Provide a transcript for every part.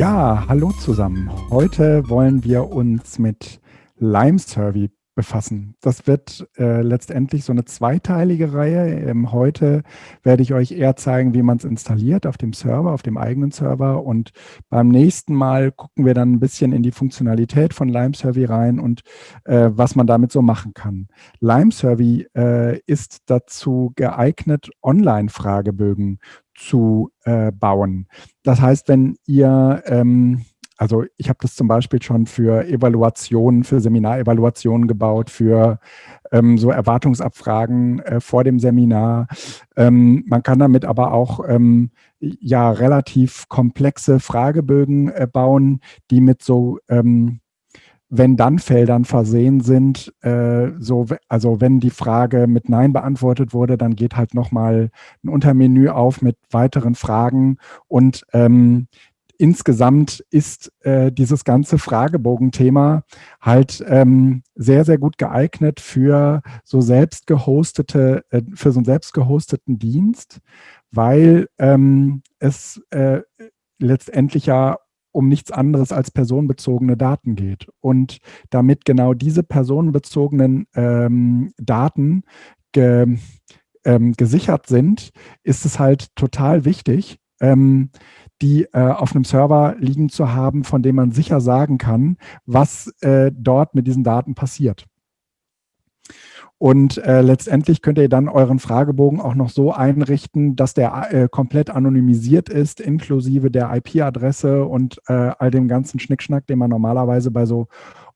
Ja, hallo zusammen. Heute wollen wir uns mit Lime Survey befassen. Das wird äh, letztendlich so eine zweiteilige Reihe. Ähm, heute werde ich euch eher zeigen, wie man es installiert auf dem Server, auf dem eigenen Server. Und beim nächsten Mal gucken wir dann ein bisschen in die Funktionalität von Lime Survey rein und äh, was man damit so machen kann. Lime Survey äh, ist dazu geeignet, Online-Fragebögen zu äh, bauen. Das heißt, wenn ihr ähm, also ich habe das zum Beispiel schon für Evaluationen, für Seminarevaluationen gebaut, für ähm, so Erwartungsabfragen äh, vor dem Seminar. Ähm, man kann damit aber auch ähm, ja relativ komplexe Fragebögen äh, bauen, die mit so ähm, wenn-dann-Feldern versehen sind. Äh, so, also wenn die Frage mit Nein beantwortet wurde, dann geht halt nochmal ein Untermenü auf mit weiteren Fragen und ähm, insgesamt ist äh, dieses ganze Fragebogenthema halt ähm, sehr, sehr gut geeignet für so selbst gehostete, äh, für so einen selbst gehosteten Dienst, weil ähm, es äh, letztendlich ja um nichts anderes als personenbezogene Daten geht. Und damit genau diese personenbezogenen ähm, Daten ge, ähm, gesichert sind, ist es halt total wichtig, ähm, die äh, auf einem Server liegen zu haben, von dem man sicher sagen kann, was äh, dort mit diesen Daten passiert. Und äh, letztendlich könnt ihr dann euren Fragebogen auch noch so einrichten, dass der äh, komplett anonymisiert ist, inklusive der IP-Adresse und äh, all dem ganzen Schnickschnack, den man normalerweise bei so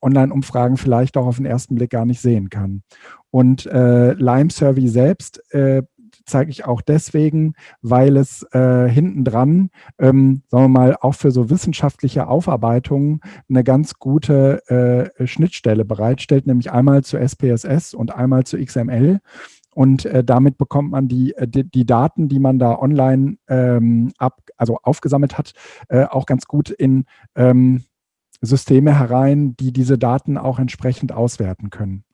Online-Umfragen vielleicht auch auf den ersten Blick gar nicht sehen kann. Und äh, Lime Survey selbst äh, zeige ich auch deswegen, weil es äh, hinten dran, ähm, sagen wir mal, auch für so wissenschaftliche Aufarbeitungen eine ganz gute äh, Schnittstelle bereitstellt, nämlich einmal zu SPSS und einmal zu XML. Und äh, damit bekommt man die, äh, die, die, Daten, die man da online ähm, ab, also aufgesammelt hat, äh, auch ganz gut in ähm, Systeme herein, die diese Daten auch entsprechend auswerten können.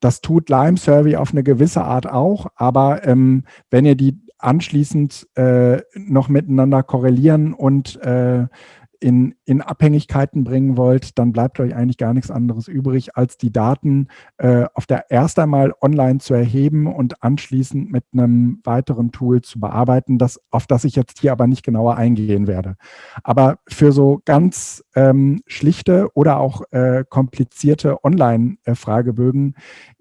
Das tut Lime Survey auf eine gewisse Art auch, aber ähm, wenn ihr die anschließend äh, noch miteinander korrelieren und äh, in, in Abhängigkeiten bringen wollt, dann bleibt euch eigentlich gar nichts anderes übrig, als die Daten äh, auf der erst einmal online zu erheben und anschließend mit einem weiteren Tool zu bearbeiten, das, auf das ich jetzt hier aber nicht genauer eingehen werde. Aber für so ganz ähm, schlichte oder auch äh, komplizierte Online-Fragebögen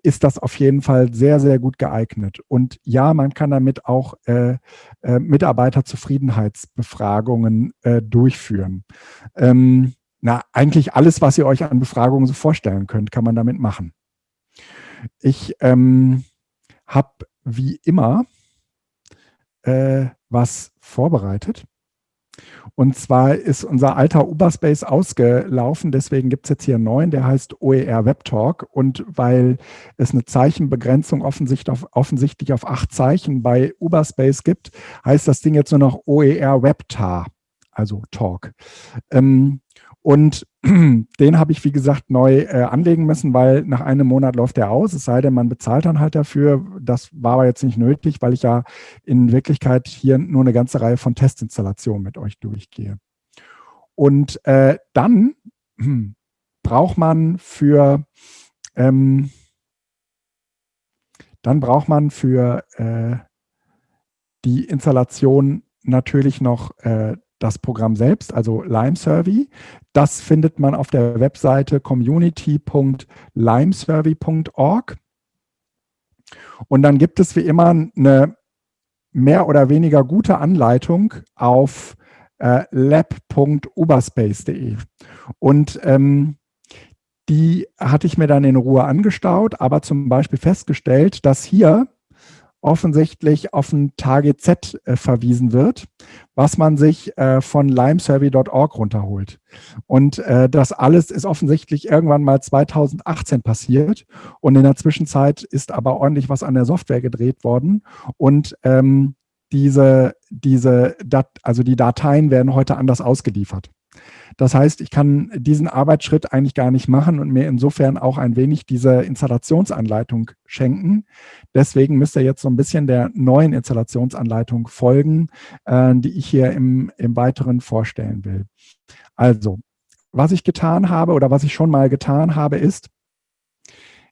ist das auf jeden Fall sehr, sehr gut geeignet. Und ja, man kann damit auch äh, äh, Mitarbeiterzufriedenheitsbefragungen äh, durchführen. Ähm, na, eigentlich alles, was ihr euch an Befragungen so vorstellen könnt, kann man damit machen. Ich ähm, habe wie immer äh, was vorbereitet. Und zwar ist unser alter Uberspace ausgelaufen, deswegen gibt es jetzt hier einen neuen, der heißt OER Web Talk. Und weil es eine Zeichenbegrenzung offensichtlich auf, offensichtlich auf acht Zeichen bei Uberspace gibt, heißt das Ding jetzt nur noch OER WebTar, also Talk. Ähm, und den habe ich, wie gesagt, neu äh, anlegen müssen, weil nach einem Monat läuft der aus, es sei denn, man bezahlt dann halt dafür. Das war aber jetzt nicht nötig, weil ich ja in Wirklichkeit hier nur eine ganze Reihe von Testinstallationen mit euch durchgehe. Und äh, dann braucht man für ähm, dann braucht man für äh, die Installation natürlich noch äh, das Programm selbst, also Lime Survey. Das findet man auf der Webseite community.limesurvey.org. Und dann gibt es wie immer eine mehr oder weniger gute Anleitung auf äh, lab.uberspace.de. Und ähm, die hatte ich mir dann in Ruhe angestaut, aber zum Beispiel festgestellt, dass hier offensichtlich auf ein TGZ äh, verwiesen wird, was man sich äh, von limesurvey.org runterholt. Und äh, das alles ist offensichtlich irgendwann mal 2018 passiert und in der Zwischenzeit ist aber ordentlich was an der Software gedreht worden und ähm, diese, diese Dat also die Dateien werden heute anders ausgeliefert. Das heißt, ich kann diesen Arbeitsschritt eigentlich gar nicht machen und mir insofern auch ein wenig diese Installationsanleitung schenken. Deswegen müsst ihr jetzt so ein bisschen der neuen Installationsanleitung folgen, äh, die ich hier im, im Weiteren vorstellen will. Also, was ich getan habe oder was ich schon mal getan habe, ist,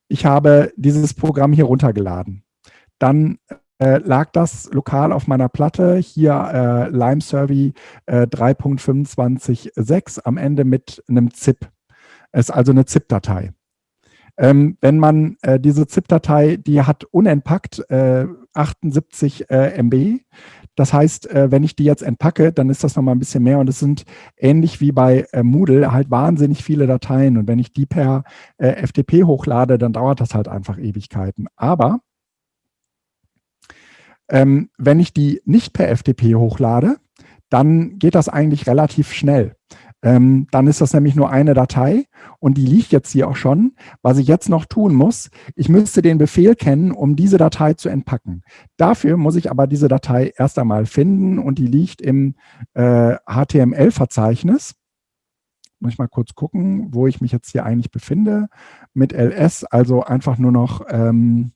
ich habe dieses Programm hier runtergeladen. Dann äh, lag das lokal auf meiner Platte, hier äh, Lime Survey äh, 3.25.6 am Ende mit einem ZIP. Es ist also eine ZIP-Datei. Ähm, wenn man äh, diese ZIP-Datei, die hat unentpackt äh, 78 äh, MB. Das heißt, äh, wenn ich die jetzt entpacke, dann ist das nochmal ein bisschen mehr und es sind ähnlich wie bei äh, Moodle halt wahnsinnig viele Dateien und wenn ich die per äh, FTP hochlade, dann dauert das halt einfach Ewigkeiten. Aber ähm, wenn ich die nicht per FTP hochlade, dann geht das eigentlich relativ schnell. Ähm, dann ist das nämlich nur eine Datei und die liegt jetzt hier auch schon. Was ich jetzt noch tun muss, ich müsste den Befehl kennen, um diese Datei zu entpacken. Dafür muss ich aber diese Datei erst einmal finden und die liegt im äh, HTML-Verzeichnis. Muss ich mal kurz gucken, wo ich mich jetzt hier eigentlich befinde. Mit ls, also einfach nur noch ähm,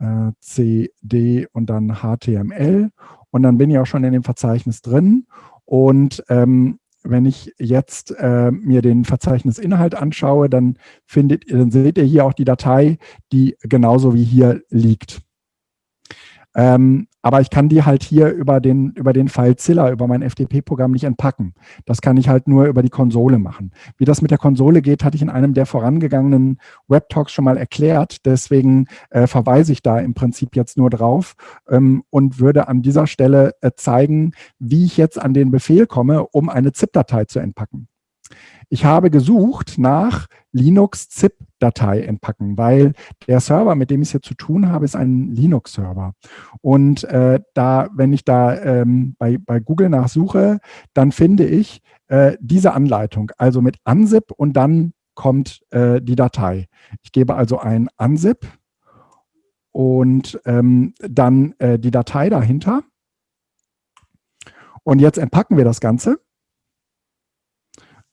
äh, CD und dann HTML. Und dann bin ich auch schon in dem Verzeichnis drin. Und ähm, wenn ich jetzt äh, mir den Verzeichnisinhalt anschaue, dann, findet, dann seht ihr hier auch die Datei, die genauso wie hier liegt. Ähm, aber ich kann die halt hier über den, über den FileZilla, über mein FTP-Programm nicht entpacken. Das kann ich halt nur über die Konsole machen. Wie das mit der Konsole geht, hatte ich in einem der vorangegangenen Web-Talks schon mal erklärt. Deswegen äh, verweise ich da im Prinzip jetzt nur drauf ähm, und würde an dieser Stelle äh, zeigen, wie ich jetzt an den Befehl komme, um eine ZIP-Datei zu entpacken. Ich habe gesucht nach Linux-ZIP-Datei entpacken, weil der Server, mit dem ich es hier zu tun habe, ist ein Linux-Server. Und äh, da, wenn ich da ähm, bei, bei Google nachsuche, dann finde ich äh, diese Anleitung, also mit unzip und dann kommt äh, die Datei. Ich gebe also ein unzip und ähm, dann äh, die Datei dahinter. Und jetzt entpacken wir das Ganze.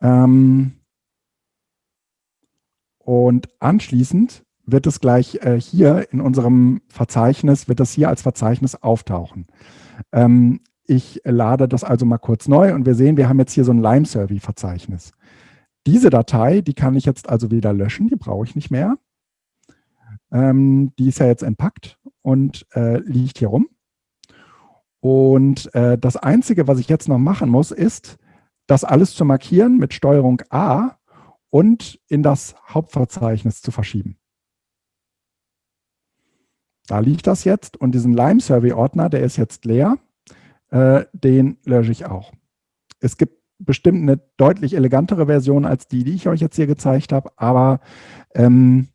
Ähm, und anschließend wird es gleich äh, hier in unserem Verzeichnis, wird das hier als Verzeichnis auftauchen. Ähm, ich lade das also mal kurz neu und wir sehen, wir haben jetzt hier so ein Lime-Survey-Verzeichnis. Diese Datei, die kann ich jetzt also wieder löschen, die brauche ich nicht mehr. Ähm, die ist ja jetzt entpackt und äh, liegt hier rum. Und äh, das Einzige, was ich jetzt noch machen muss, ist, das alles zu markieren mit Steuerung A und in das Hauptverzeichnis zu verschieben. Da liegt das jetzt und diesen Lime-Survey-Ordner, der ist jetzt leer, äh, den lösche ich auch. Es gibt bestimmt eine deutlich elegantere Version als die, die ich euch jetzt hier gezeigt habe, aber ähm,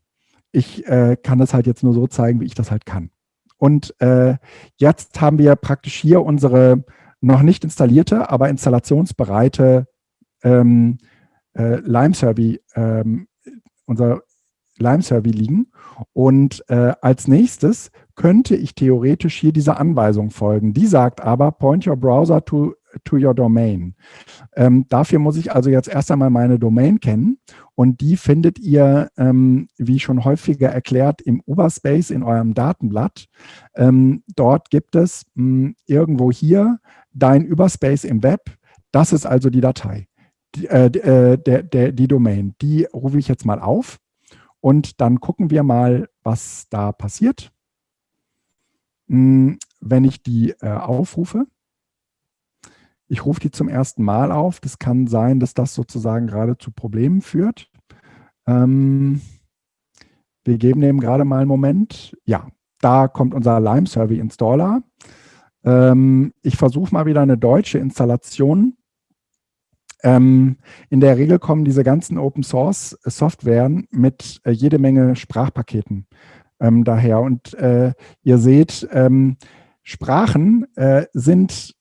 ich äh, kann das halt jetzt nur so zeigen, wie ich das halt kann. Und äh, jetzt haben wir praktisch hier unsere noch nicht installierte, aber installationsbereite ähm, äh, Lime Survey, ähm, unser Lime Survey liegen. Und äh, als nächstes könnte ich theoretisch hier dieser Anweisung folgen. Die sagt aber, point your browser to, to your domain. Ähm, dafür muss ich also jetzt erst einmal meine Domain kennen und die findet ihr, ähm, wie schon häufiger erklärt, im Uberspace in eurem Datenblatt. Ähm, dort gibt es mh, hm, irgendwo hier dein Überspace im Web. Das ist also die Datei, die, äh, äh, der, der, die Domain. Die rufe ich jetzt mal auf und dann gucken wir mal, was da passiert. Hm, wenn ich die äh, aufrufe, ich rufe die zum ersten Mal auf. Das kann sein, dass das sozusagen gerade zu Problemen führt. Ähm, wir geben dem gerade mal einen Moment. Ja, da kommt unser Lime Survey Installer. Ähm, ich versuche mal wieder eine deutsche Installation. Ähm, in der Regel kommen diese ganzen Open Source Softwaren mit äh, jede Menge Sprachpaketen ähm, daher. Und äh, ihr seht, ähm, Sprachen äh, sind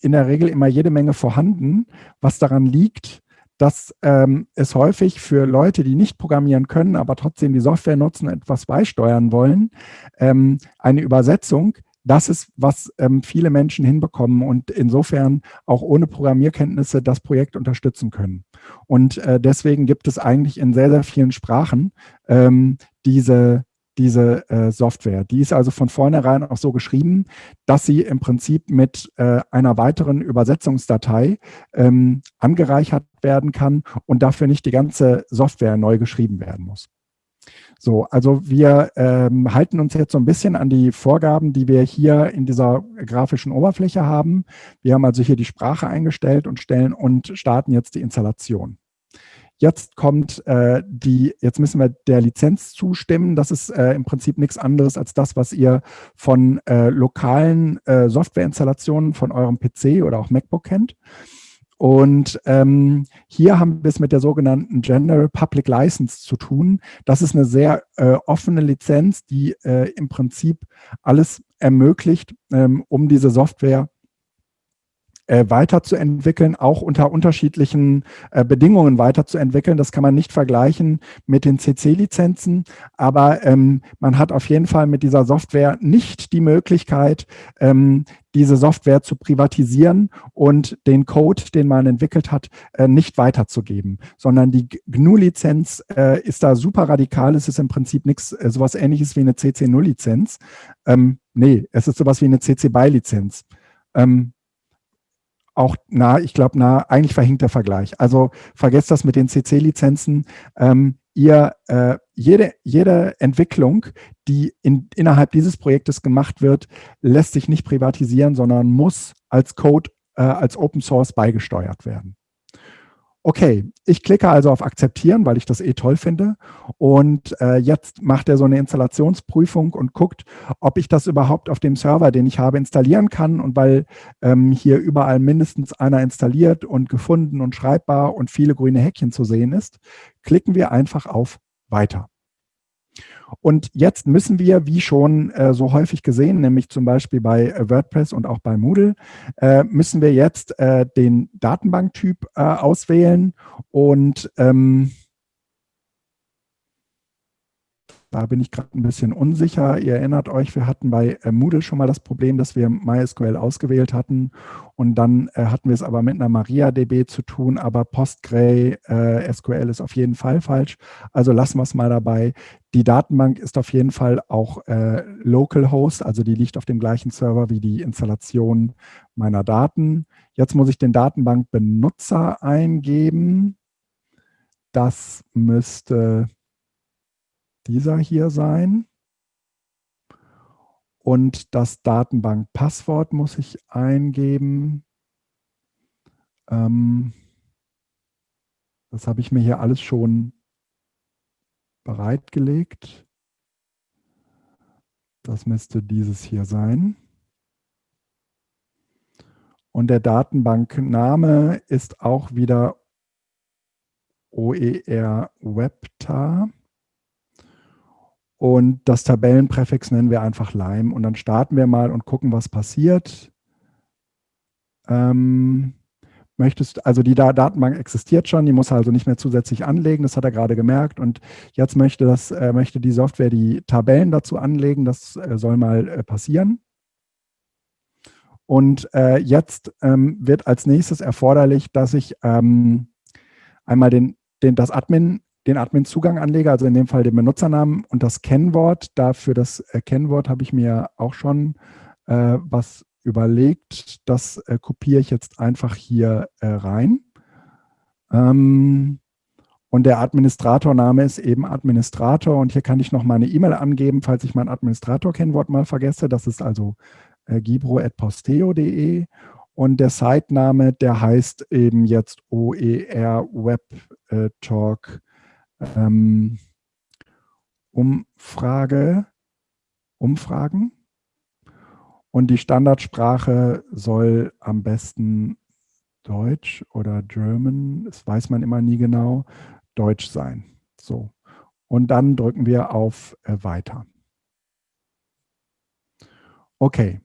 in der Regel immer jede Menge vorhanden, was daran liegt, dass ähm, es häufig für Leute, die nicht programmieren können, aber trotzdem die Software nutzen, etwas beisteuern wollen, ähm, eine Übersetzung das ist, was ähm, viele Menschen hinbekommen und insofern auch ohne Programmierkenntnisse das Projekt unterstützen können. Und äh, deswegen gibt es eigentlich in sehr, sehr vielen Sprachen ähm, diese, diese äh, Software. Die ist also von vornherein auch so geschrieben, dass sie im Prinzip mit äh, einer weiteren Übersetzungsdatei ähm, angereichert werden kann und dafür nicht die ganze Software neu geschrieben werden muss. So, also wir ähm, halten uns jetzt so ein bisschen an die Vorgaben, die wir hier in dieser grafischen Oberfläche haben. Wir haben also hier die Sprache eingestellt und stellen und starten jetzt die Installation. Jetzt kommt äh, die, jetzt müssen wir der Lizenz zustimmen. Das ist äh, im Prinzip nichts anderes als das, was ihr von äh, lokalen äh, Softwareinstallationen von eurem PC oder auch MacBook kennt. Und ähm, hier haben wir es mit der sogenannten General Public License zu tun. Das ist eine sehr äh, offene Lizenz, die äh, im Prinzip alles ermöglicht, ähm, um diese Software äh, weiterzuentwickeln, auch unter unterschiedlichen äh, Bedingungen weiterzuentwickeln. Das kann man nicht vergleichen mit den CC-Lizenzen, aber ähm, man hat auf jeden Fall mit dieser Software nicht die Möglichkeit, ähm, diese Software zu privatisieren und den Code, den man entwickelt hat, äh, nicht weiterzugeben, sondern die GNU-Lizenz äh, ist da super radikal. Es ist im Prinzip nichts, äh, sowas ähnliches wie eine CC0-Lizenz. Ähm, nee, es ist sowas wie eine CC BY-Lizenz. Ähm, auch nah, ich glaube, nah, eigentlich verhinkt der Vergleich. Also vergesst das mit den CC-Lizenzen. Ähm, ihr, äh, jede, jede Entwicklung, die in, innerhalb dieses Projektes gemacht wird, lässt sich nicht privatisieren, sondern muss als Code, äh, als Open Source beigesteuert werden. Okay, ich klicke also auf Akzeptieren, weil ich das eh toll finde. Und äh, jetzt macht er so eine Installationsprüfung und guckt, ob ich das überhaupt auf dem Server, den ich habe, installieren kann. Und weil ähm, hier überall mindestens einer installiert und gefunden und schreibbar und viele grüne Häkchen zu sehen ist, klicken wir einfach auf Weiter. Und jetzt müssen wir, wie schon äh, so häufig gesehen, nämlich zum Beispiel bei äh, WordPress und auch bei Moodle, äh, müssen wir jetzt äh, den Datenbanktyp äh, auswählen und ähm, Da bin ich gerade ein bisschen unsicher. Ihr erinnert euch, wir hatten bei äh, Moodle schon mal das Problem, dass wir MySQL ausgewählt hatten und dann äh, hatten wir es aber mit einer MariaDB zu tun, aber PostgreSQL äh, SQL ist auf jeden Fall falsch. Also lassen wir es mal dabei. Die Datenbank ist auf jeden Fall auch äh, Localhost, also die liegt auf dem gleichen Server wie die Installation meiner Daten. Jetzt muss ich den Datenbankbenutzer eingeben. Das müsste dieser hier sein. Und das Datenbankpasswort muss ich eingeben. Ähm, das habe ich mir hier alles schon bereitgelegt. Das müsste dieses hier sein. Und der Datenbankname ist auch wieder OER Webtar. Und das Tabellenpräfix nennen wir einfach Lime. Und dann starten wir mal und gucken, was passiert. Ähm, möchtest, also die Datenbank existiert schon, die muss also nicht mehr zusätzlich anlegen, das hat er gerade gemerkt. Und jetzt möchte, das, äh, möchte die Software die Tabellen dazu anlegen, das äh, soll mal äh, passieren. Und äh, jetzt ähm, wird als nächstes erforderlich, dass ich ähm, einmal den, den, das Admin den Admin-Zugang anlege, also in dem Fall den Benutzernamen und das Kennwort. Dafür das äh, Kennwort habe ich mir auch schon äh, was überlegt. Das äh, kopiere ich jetzt einfach hier äh, rein. Ähm, und der Administratorname ist eben Administrator. Und hier kann ich noch meine E-Mail angeben, falls ich mein Administrator-Kennwort mal vergesse. Das ist also äh, gibro.posteo.de. Und der Site-Name, der heißt eben jetzt OER Web äh, Talk ähm, Umfrage, Umfragen. Und die Standardsprache soll am besten Deutsch oder German, das weiß man immer nie genau, Deutsch sein. So. Und dann drücken wir auf äh, Weiter. Okay.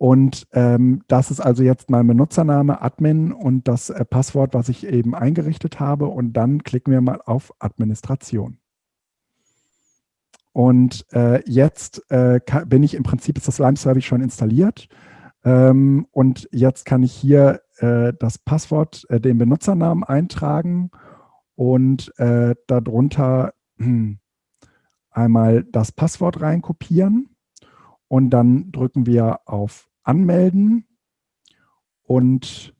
Und ähm, das ist also jetzt mein Benutzername, Admin und das äh, Passwort, was ich eben eingerichtet habe. Und dann klicken wir mal auf Administration. Und äh, jetzt äh, bin ich im Prinzip, ist das Lime-Service schon installiert. Ähm, und jetzt kann ich hier äh, das Passwort, äh, den Benutzernamen eintragen und äh, darunter einmal das Passwort reinkopieren. Und dann drücken wir auf Anmelden und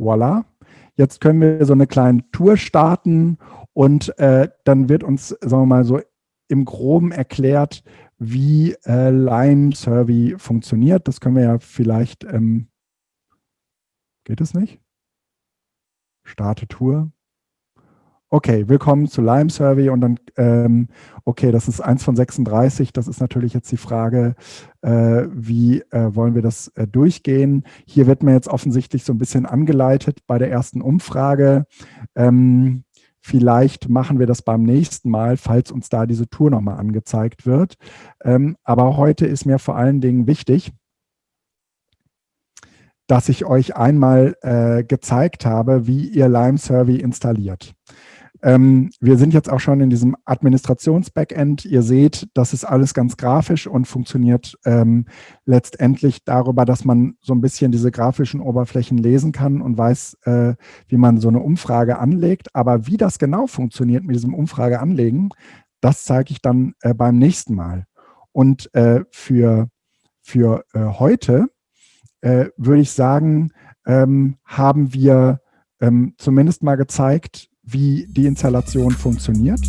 voilà. Jetzt können wir so eine kleine Tour starten und äh, dann wird uns, sagen wir mal so, im Groben erklärt, wie äh, Lime Survey funktioniert. Das können wir ja vielleicht, ähm, geht es nicht? Starte Tour. Okay, willkommen zu Lime Survey und dann, ähm, okay, das ist eins von 36. Das ist natürlich jetzt die Frage, äh, wie äh, wollen wir das äh, durchgehen? Hier wird mir jetzt offensichtlich so ein bisschen angeleitet bei der ersten Umfrage. Ähm, vielleicht machen wir das beim nächsten Mal, falls uns da diese Tour nochmal angezeigt wird. Ähm, aber heute ist mir vor allen Dingen wichtig, dass ich euch einmal äh, gezeigt habe, wie ihr Lime Survey installiert. Ähm, wir sind jetzt auch schon in diesem Administrations-Backend. Ihr seht, das ist alles ganz grafisch und funktioniert ähm, letztendlich darüber, dass man so ein bisschen diese grafischen Oberflächen lesen kann und weiß, äh, wie man so eine Umfrage anlegt. Aber wie das genau funktioniert mit diesem Umfrage anlegen, das zeige ich dann äh, beim nächsten Mal. Und äh, für, für äh, heute äh, würde ich sagen, ähm, haben wir ähm, zumindest mal gezeigt, wie die Installation funktioniert.